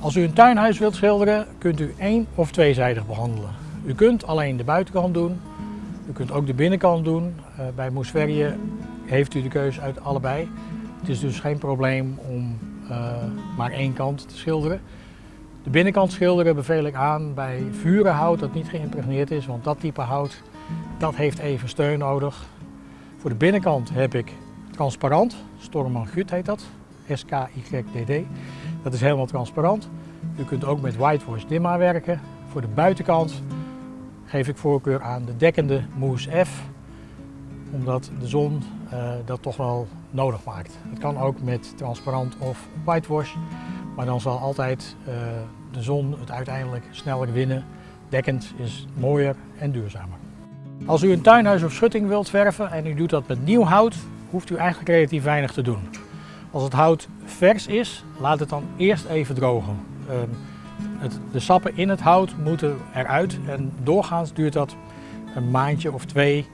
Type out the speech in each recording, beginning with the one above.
Als u een tuinhuis wilt schilderen, kunt u één of tweezijdig behandelen. U kunt alleen de buitenkant doen, u kunt ook de binnenkant doen. Uh, bij Moesverje heeft u de keuze uit allebei. Het is dus geen probleem om uh, maar één kant te schilderen. De binnenkant schilderen beveel ik aan bij vurenhout dat niet geïmpregneerd is, want dat type hout dat heeft even steun nodig. Voor de binnenkant heb ik transparant, Storman Gut heet dat, SKYDD. Dat is helemaal transparant. U kunt ook met whitewash dimma werken. Voor de buitenkant geef ik voorkeur aan de dekkende Mousse F, omdat de zon uh, dat toch wel nodig maakt. Het kan ook met transparant of whitewash, maar dan zal altijd uh, de zon het uiteindelijk sneller winnen. Dekkend is mooier en duurzamer. Als u een tuinhuis of schutting wilt verven en u doet dat met nieuw hout, hoeft u eigenlijk relatief weinig te doen. Als het hout vers is, laat het dan eerst even drogen. Uh, het, de sappen in het hout moeten eruit en doorgaans duurt dat een maandje of twee.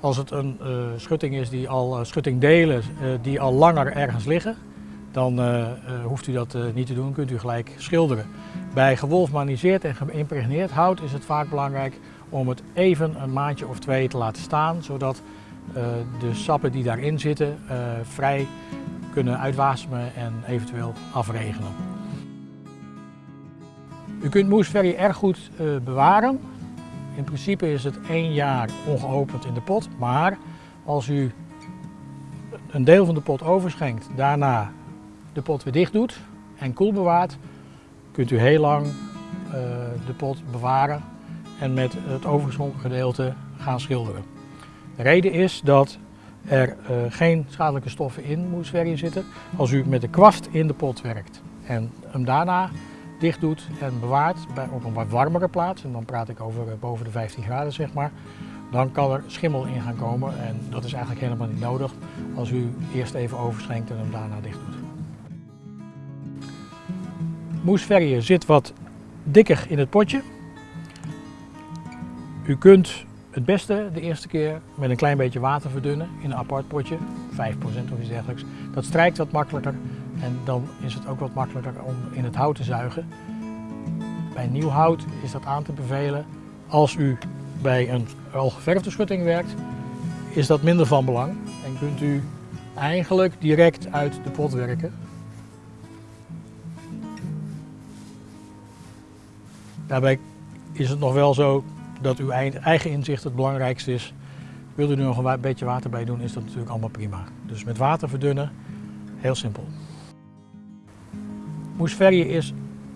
Als het een uh, schutting is die al uh, schuttingdelen uh, die al langer ergens liggen, dan hoeft u dat niet te doen, kunt u gelijk schilderen. Bij gewolfmaniseerd en geïmpregneerd hout is het vaak belangrijk om het even een maandje of twee te laten staan, zodat de sappen die daarin zitten vrij kunnen uitwasemen en eventueel afregenen. U kunt moesverry erg goed uh, bewaren. In principe is het één jaar ongeopend in de pot, maar als u een deel van de pot overschenkt, daarna de pot weer dicht doet en koel bewaart, kunt u heel lang uh, de pot bewaren en met het overgeschonken gedeelte gaan schilderen. De reden is dat er uh, geen schadelijke stoffen in moesverrie zitten. Als u met de kwast in de pot werkt en hem daarna dicht doet en bewaart bij, op een wat warmere plaats, en dan praat ik over uh, boven de 15 graden zeg maar, dan kan er schimmel in gaan komen en dat is eigenlijk helemaal niet nodig als u eerst even overschenkt en hem daarna dicht doet. Moesverrie zit wat dikker in het potje. U kunt het beste de eerste keer met een klein beetje water verdunnen in een apart potje, 5% of iets dergelijks. Dat strijkt wat makkelijker en dan is het ook wat makkelijker om in het hout te zuigen. Bij nieuw hout is dat aan te bevelen. Als u bij een al geverfde schutting werkt, is dat minder van belang en kunt u eigenlijk direct uit de pot werken. Daarbij is het nog wel zo dat uw eigen inzicht het belangrijkste is. Wilt u er nog een beetje water bij doen, is dat natuurlijk allemaal prima. Dus met water verdunnen, heel simpel. Moesverrie is,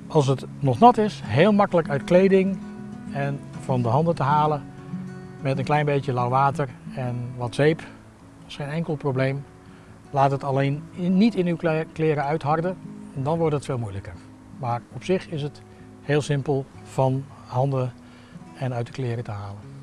als het nog nat is, heel makkelijk uit kleding en van de handen te halen. Met een klein beetje lauw water en wat zeep. Dat is geen enkel probleem. Laat het alleen niet in uw kleren uitharden, en dan wordt het veel moeilijker. Maar op zich is het heel simpel van handen en uit de kleren te halen.